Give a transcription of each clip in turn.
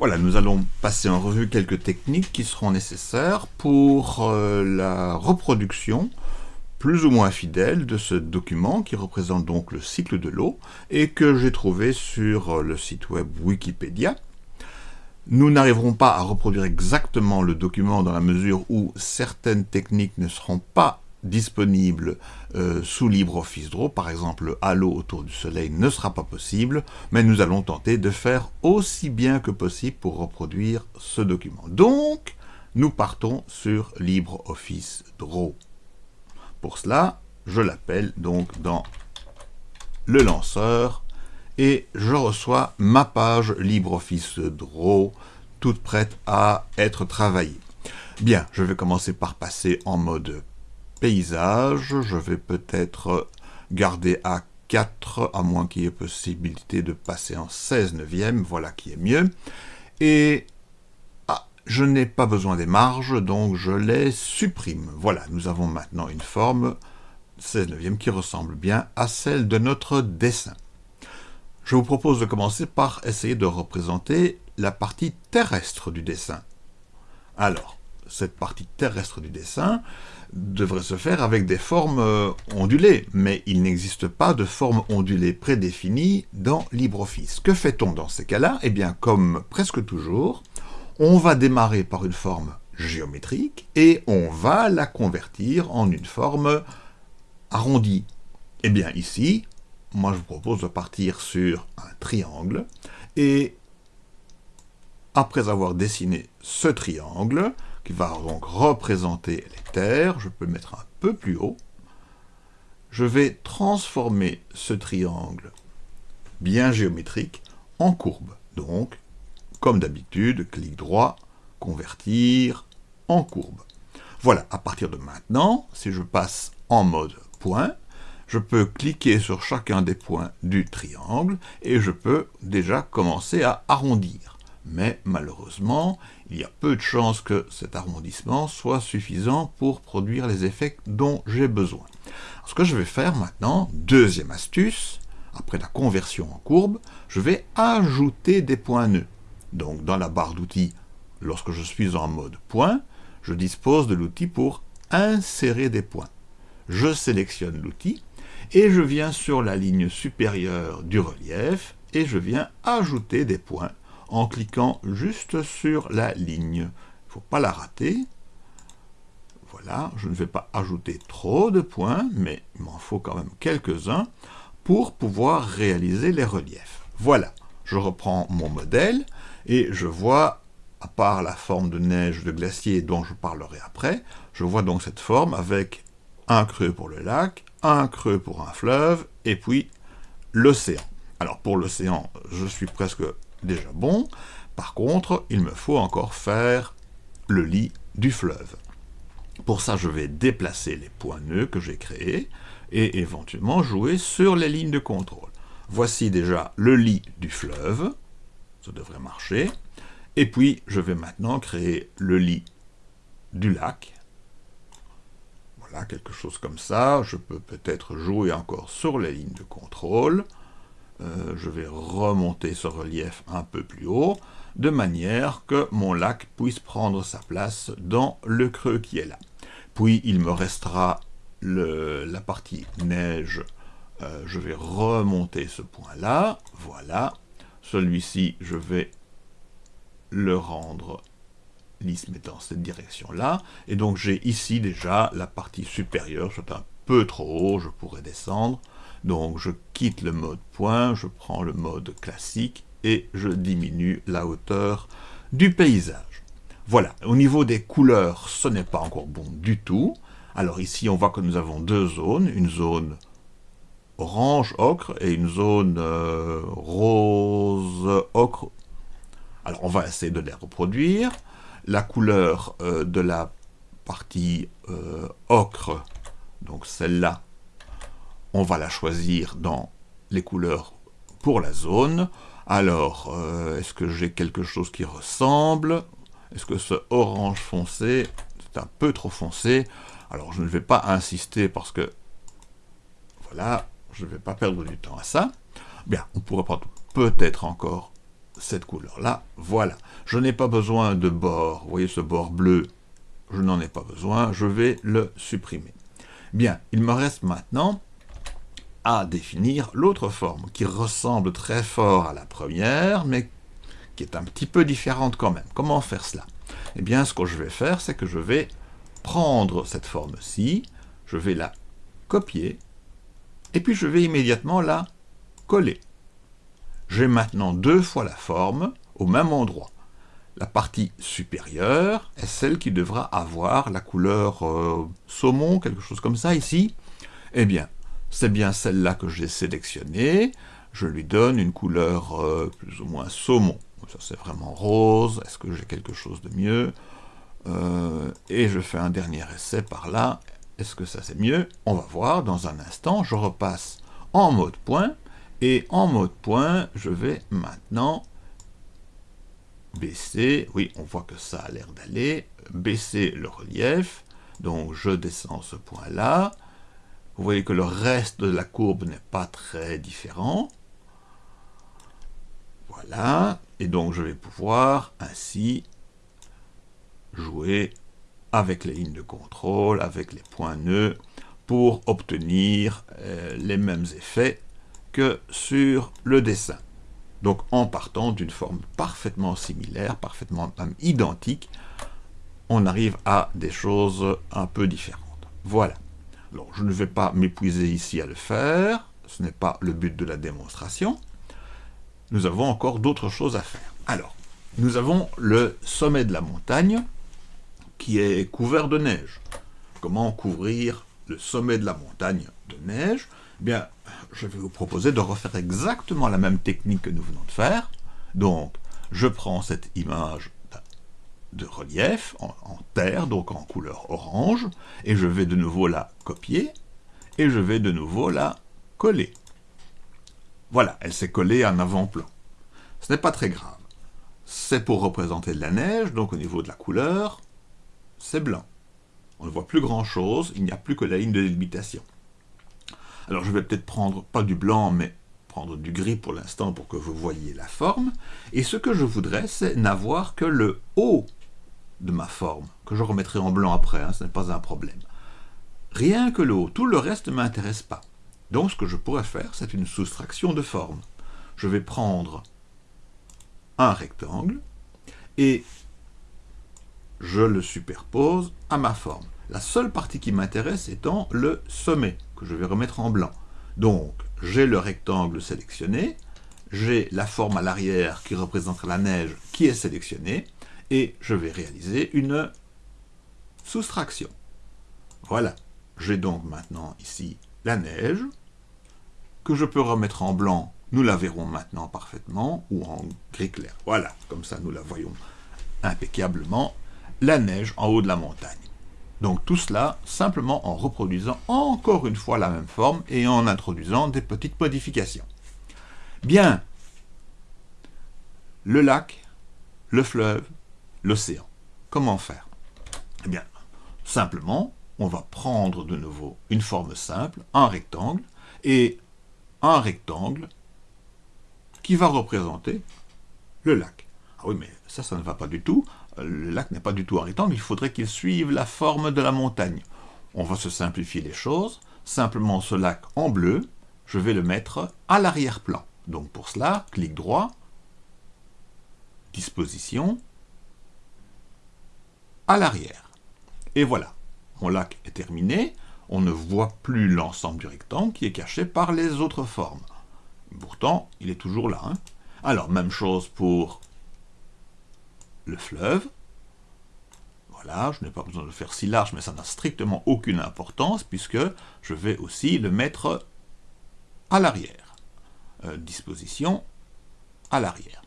Voilà, nous allons passer en revue quelques techniques qui seront nécessaires pour euh, la reproduction plus ou moins fidèle de ce document qui représente donc le cycle de l'eau et que j'ai trouvé sur euh, le site web Wikipédia. Nous n'arriverons pas à reproduire exactement le document dans la mesure où certaines techniques ne seront pas disponible euh, sous LibreOffice Draw. Par exemple, Halo autour du soleil ne sera pas possible, mais nous allons tenter de faire aussi bien que possible pour reproduire ce document. Donc, nous partons sur LibreOffice Draw. Pour cela, je l'appelle donc dans le lanceur et je reçois ma page LibreOffice Draw toute prête à être travaillée. Bien, je vais commencer par passer en mode paysage, je vais peut-être garder à 4, à moins qu'il y ait possibilité de passer en 16 neuvième, voilà qui est mieux. Et ah, je n'ai pas besoin des marges, donc je les supprime. Voilà, nous avons maintenant une forme 16 neuvième qui ressemble bien à celle de notre dessin. Je vous propose de commencer par essayer de représenter la partie terrestre du dessin. Alors, cette partie terrestre du dessin, devrait se faire avec des formes euh, ondulées, mais il n'existe pas de forme ondulée prédéfinie dans LibreOffice. Que fait-on dans ces cas-là? Eh bien, comme presque toujours, on va démarrer par une forme géométrique et on va la convertir en une forme arrondie. Eh bien, ici, moi je vous propose de partir sur un triangle et après avoir dessiné ce triangle, qui va donc représenter les terres. Je peux le mettre un peu plus haut. Je vais transformer ce triangle bien géométrique en courbe. Donc, comme d'habitude, clic droit, convertir en courbe. Voilà, à partir de maintenant, si je passe en mode point, je peux cliquer sur chacun des points du triangle et je peux déjà commencer à arrondir mais malheureusement, il y a peu de chances que cet arrondissement soit suffisant pour produire les effets dont j'ai besoin. ce que je vais faire maintenant, deuxième astuce, après la conversion en courbe, je vais ajouter des points nœuds. Donc dans la barre d'outils, lorsque je suis en mode point, je dispose de l'outil pour insérer des points. Je sélectionne l'outil et je viens sur la ligne supérieure du relief et je viens ajouter des points en cliquant juste sur la ligne. Il faut pas la rater. Voilà, je ne vais pas ajouter trop de points, mais il m'en faut quand même quelques-uns pour pouvoir réaliser les reliefs. Voilà, je reprends mon modèle et je vois, à part la forme de neige de glacier dont je parlerai après, je vois donc cette forme avec un creux pour le lac, un creux pour un fleuve, et puis l'océan. Alors pour l'océan, je suis presque déjà bon. Par contre, il me faut encore faire le lit du fleuve. Pour ça, je vais déplacer les points nœuds que j'ai créés et éventuellement jouer sur les lignes de contrôle. Voici déjà le lit du fleuve, ça devrait marcher. Et puis, je vais maintenant créer le lit du lac. Voilà, quelque chose comme ça. Je peux peut-être jouer encore sur les lignes de contrôle. Euh, je vais remonter ce relief un peu plus haut, de manière que mon lac puisse prendre sa place dans le creux qui est là. Puis il me restera la partie neige, euh, je vais remonter ce point-là, voilà. Celui-ci, je vais le rendre lisse, mais dans cette direction-là. Et donc j'ai ici déjà la partie supérieure, c'est un peu trop haut, je pourrais descendre. Donc je quitte le mode point, je prends le mode classique et je diminue la hauteur du paysage. Voilà, au niveau des couleurs, ce n'est pas encore bon du tout. Alors ici, on voit que nous avons deux zones, une zone orange ocre et une zone euh, rose ocre. Alors on va essayer de les reproduire. La couleur euh, de la partie euh, ocre, donc celle-là, on va la choisir dans les couleurs pour la zone. Alors, euh, est-ce que j'ai quelque chose qui ressemble? Est-ce que ce orange foncé, c'est un peu trop foncé? Alors, je ne vais pas insister parce que, voilà, je ne vais pas perdre du temps à ça. Bien, on pourrait prendre peut-être encore cette couleur-là, voilà. Je n'ai pas besoin de bord, vous voyez ce bord bleu, je n'en ai pas besoin, je vais le supprimer. Bien, il me reste maintenant à définir l'autre forme, qui ressemble très fort à la première, mais qui est un petit peu différente quand même. Comment faire cela? Eh bien, ce que je vais faire, c'est que je vais prendre cette forme-ci, je vais la copier, et puis je vais immédiatement la coller. J'ai maintenant deux fois la forme au même endroit. La partie supérieure est celle qui devra avoir la couleur euh, saumon, quelque chose comme ça ici. Eh bien, c'est bien celle-là que j'ai sélectionnée. Je lui donne une couleur euh, plus ou moins saumon. Ça c'est vraiment rose. Est-ce que j'ai quelque chose de mieux? Euh, Et je fais un dernier essai par là. Est-ce que ça c'est mieux? On va voir dans un instant. Je repasse en mode point. Et en mode point, je vais maintenant baisser, oui, on voit que ça a l'air d'aller, baisser le relief, donc je descends ce point-là, vous voyez que le reste de la courbe n'est pas très différent, voilà, et donc je vais pouvoir ainsi jouer avec les lignes de contrôle, avec les points nœuds, pour obtenir euh, les mêmes effets que sur le dessin. Donc en partant d'une forme parfaitement similaire, parfaitement même identique, on arrive à des choses un peu différentes. Voilà. Je ne vais pas m'épuiser ici à le faire, ce n'est pas le but de la démonstration. Nous avons encore d'autres choses à faire. Alors, nous avons le sommet de la montagne qui est couvert de neige. Comment couvrir le sommet de la montagne de neige? Eh Bien, je vais vous proposer de refaire exactement la même technique que nous venons de faire. Donc, je prends cette image de relief en, donc en couleur orange, et je vais de nouveau la copier, et je vais de nouveau la coller. Voilà, elle s'est collée en avant-plan. Ce n'est pas très grave. C'est pour représenter de la neige, donc au niveau de la couleur, c'est blanc. On ne voit plus grand-chose, il n'y a plus que la ligne de délimitation. Alors je vais peut-être prendre, pas du blanc, mais prendre du gris pour l'instant pour que vous voyez la forme. Et ce que je voudrais, c'est n'avoir que le haut de ma forme, que je remettrai en blanc après, hein, ce n'est pas un problème. Rien que le haut, tout le reste ne m'intéresse pas. Donc ce que je pourrais faire, c'est une soustraction de forme. Je vais prendre un rectangle et je le superpose à ma forme. La seule partie qui m'intéresse étant le sommet, que je vais remettre en blanc. Donc, j'ai le rectangle sélectionné, j'ai la forme à l'arrière qui représente la neige qui est sélectionnée, et je vais réaliser une soustraction. Voilà, j'ai donc maintenant ici la neige, que je peux remettre en blanc, nous la verrons maintenant parfaitement, ou en gris clair. Voilà, comme ça nous la voyons impeccablement, la neige en haut de la montagne. Donc tout cela simplement en reproduisant encore une fois la même forme et en introduisant des petites modifications. Bien, le lac, le fleuve, l'océan. Comment faire? Eh bien, simplement, on va prendre de nouveau une forme simple, un rectangle, et un rectangle qui va représenter le lac. Ah oui, mais ça, ça ne va pas du tout le lac n'est pas du tout un rectangle, il faudrait qu'il suive la forme de la montagne. On va se simplifier les choses. Simplement ce lac en bleu, je vais le mettre à l'arrière-plan. Donc pour cela, clic droit, disposition, à l'arrière. Et voilà, mon lac est terminé. On ne voit plus l'ensemble du rectangle qui est caché par les autres formes. Pourtant, il est toujours là. Hein. Alors, même chose pour le fleuve. Voilà, je n'ai pas besoin de le faire si large, mais ça n'a strictement aucune importance, puisque je vais aussi le mettre à l'arrière. Euh, disposition à l'arrière.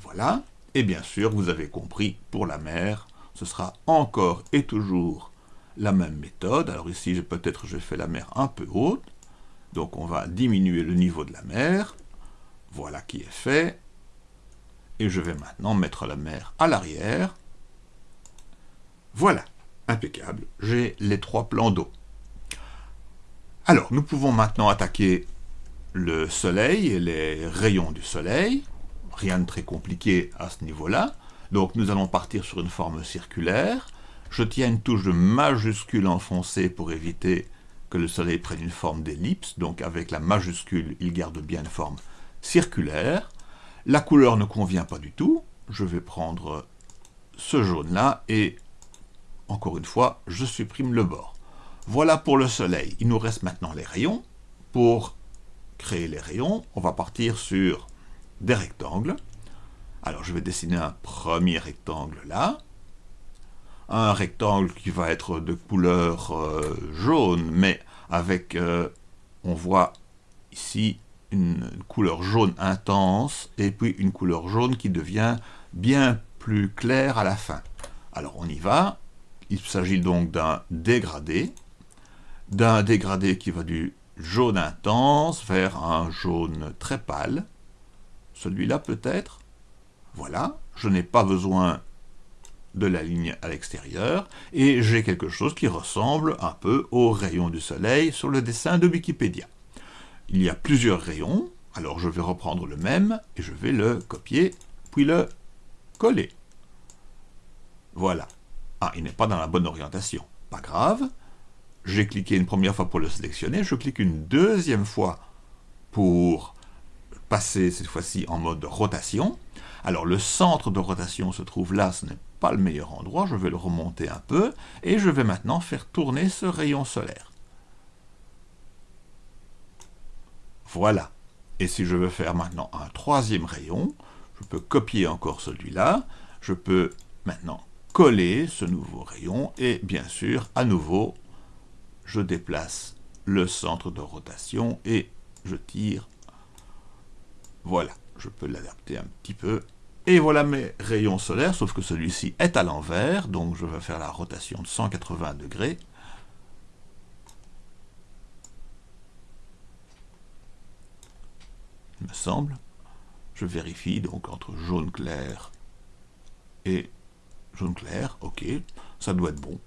Voilà, et bien sûr, vous avez compris, pour la mer, ce sera encore et toujours la même méthode. Alors ici, peut-être je fais la mer un peu haute, donc on va diminuer le niveau de la mer. Voilà qui est fait. Et je vais maintenant mettre la mer à l'arrière. Voilà, impeccable, j'ai les trois plans d'eau. Alors, nous pouvons maintenant attaquer le soleil et les rayons du soleil. rien de très compliqué à ce niveau-là. Donc nous allons partir sur une forme circulaire. Je tiens une touche de majuscule enfoncée pour éviter que le soleil prenne une forme d'ellipse. Donc avec la majuscule, il garde bien une forme circulaire. La couleur ne convient pas du tout. Je vais prendre ce jaune-là et, encore une fois, je supprime le bord. Voilà pour le soleil. Il nous reste maintenant les rayons. Pour créer les rayons, on va partir sur des rectangles. Alors je vais dessiner un premier rectangle là. Un rectangle qui va être de couleur euh, jaune, mais avec, euh, on voit ici une couleur jaune intense, et puis une couleur jaune qui devient bien plus claire à la fin. Alors on y va. Il s'agit donc d'un dégradé, d'un dégradé qui va du jaune intense vers un jaune très pâle. Celui-là peut-être? Voilà, je n'ai pas besoin de la ligne à l'extérieur, et j'ai quelque chose qui ressemble un peu au rayon du soleil sur le dessin de Wikipédia. Il y a plusieurs rayons, alors je vais reprendre le même, et je vais le copier, puis le coller. Voilà. Ah, il n'est pas dans la bonne orientation. Pas grave. J'ai cliqué une première fois pour le sélectionner, je clique une deuxième fois pour passer cette fois-ci en mode rotation, alors le centre de rotation se trouve là, ce n'est pas le meilleur endroit, je vais le remonter un peu, et je vais maintenant faire tourner ce rayon solaire. Voilà. Et si je veux faire maintenant un troisième rayon, je peux copier encore celui-là, je peux maintenant coller ce nouveau rayon, et bien sûr, à nouveau, je déplace le centre de rotation et je tire. Voilà je peux l'adapter un petit peu. Et voilà mes rayons solaires, sauf que celui-ci est à l'envers, donc je vais faire la rotation de 180 degrés. Il me semble. Je vérifie donc entre jaune clair et jaune clair, ok, ça doit être bon.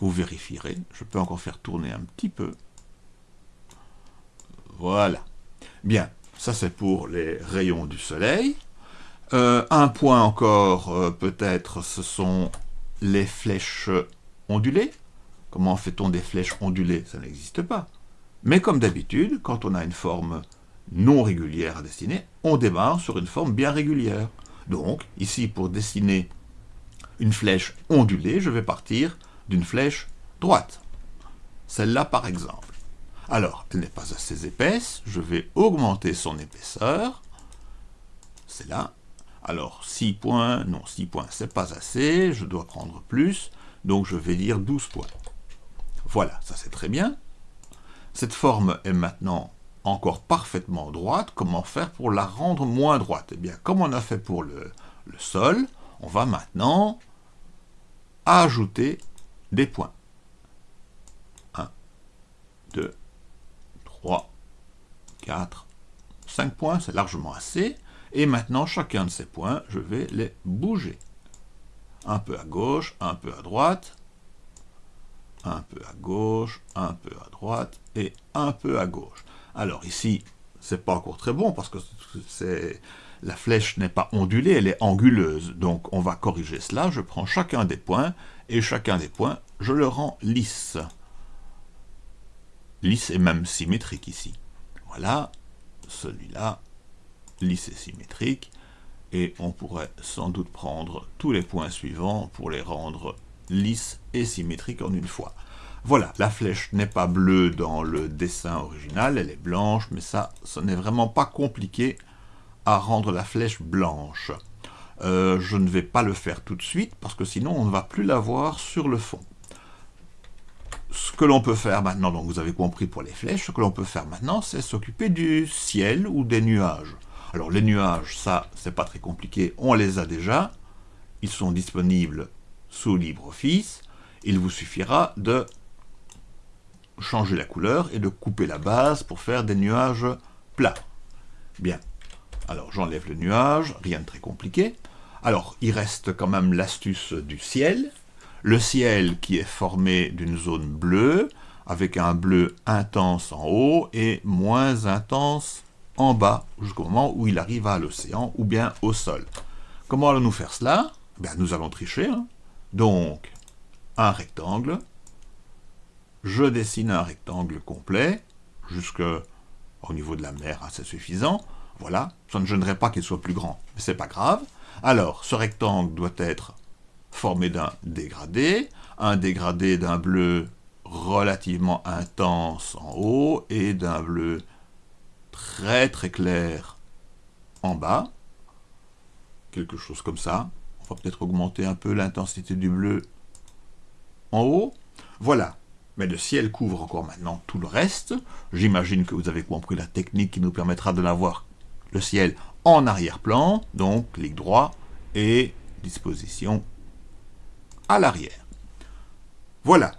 Vous vérifierez, je peux encore faire tourner un petit peu. Voilà. Bien, ça, c'est pour les rayons du soleil. Euh, un point encore, euh, peut-être, ce sont les flèches ondulées. Comment fait-on des flèches ondulées? Ça n'existe pas. Mais comme d'habitude, quand on a une forme non régulière à dessiner, on démarre sur une forme bien régulière. Donc, ici, pour dessiner une flèche ondulée, je vais partir d'une flèche droite. Celle-là, par exemple. Alors, elle n'est pas assez épaisse, je vais augmenter son épaisseur. C'est là. Alors, 6 points, non, 6 points, c'est pas assez, je dois prendre plus, donc je vais dire 12 points. Voilà, ça c'est très bien. Cette forme est maintenant encore parfaitement droite. Comment faire pour la rendre moins droite? Eh bien, comme on a fait pour le, le sol, on va maintenant ajouter des points. 1, 2, 3, 4, 5 points, c'est largement assez. Et maintenant, chacun de ces points, je vais les bouger. Un peu à gauche, un peu à droite, un peu à gauche, un peu à droite et un peu à gauche. Alors ici, c'est pas encore très bon parce que la flèche n'est pas ondulée, elle est anguleuse. Donc on va corriger cela. Je prends chacun des points et chacun des points, je le rends lisse lisse et même symétrique ici. Voilà, celui-là, lisse et symétrique, et on pourrait sans doute prendre tous les points suivants pour les rendre lisses et symétriques en une fois. Voilà, la flèche n'est pas bleue dans le dessin original, elle est blanche, mais ça, ce n'est vraiment pas compliqué à rendre la flèche blanche. Euh, je ne vais pas le faire tout de suite, parce que sinon on ne va plus la voir sur le fond ce que l'on peut faire maintenant, donc vous avez compris pour les flèches, ce que l'on peut faire maintenant, c'est s'occuper du ciel ou des nuages. Alors les nuages, ça, c'est pas très compliqué, on les a déjà, ils sont disponibles sous LibreOffice, il vous suffira de changer la couleur et de couper la base pour faire des nuages plats. Bien, alors j'enlève le nuage, rien de très compliqué. Alors, il reste quand même l'astuce du ciel, le ciel qui est formé d'une zone bleue, avec un bleu intense en haut et moins intense en bas jusqu'au moment où il arrive à l'océan ou bien au sol. Comment allons-nous faire cela? Ben, Nous allons tricher. Hein. Donc, un rectangle. Je dessine un rectangle complet, jusque au niveau de la mer, hein, c'est suffisant. Voilà, ça ne gênerait pas qu'il soit plus grand, mais c'est pas grave. Alors, ce rectangle doit être formé d'un dégradé, un dégradé d'un bleu relativement intense en haut et d'un bleu très très clair en bas. Quelque chose comme ça. On va peut-être augmenter un peu l'intensité du bleu en haut. Voilà. Mais le ciel couvre encore maintenant tout le reste. J'imagine que vous avez compris la technique qui nous permettra de l'avoir le ciel en arrière-plan, donc clic droit et disposition à l'arrière. Voilà.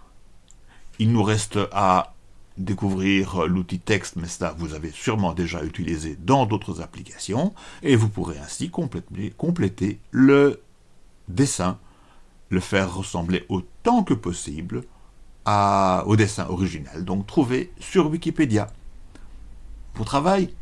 Il nous reste à découvrir l'outil texte, mais ça vous avez sûrement déjà utilisé dans d'autres applications, et vous pourrez ainsi compléter, le dessin, le faire ressembler autant que possible au dessin original, donc trouvé sur Wikipédia. Bon travail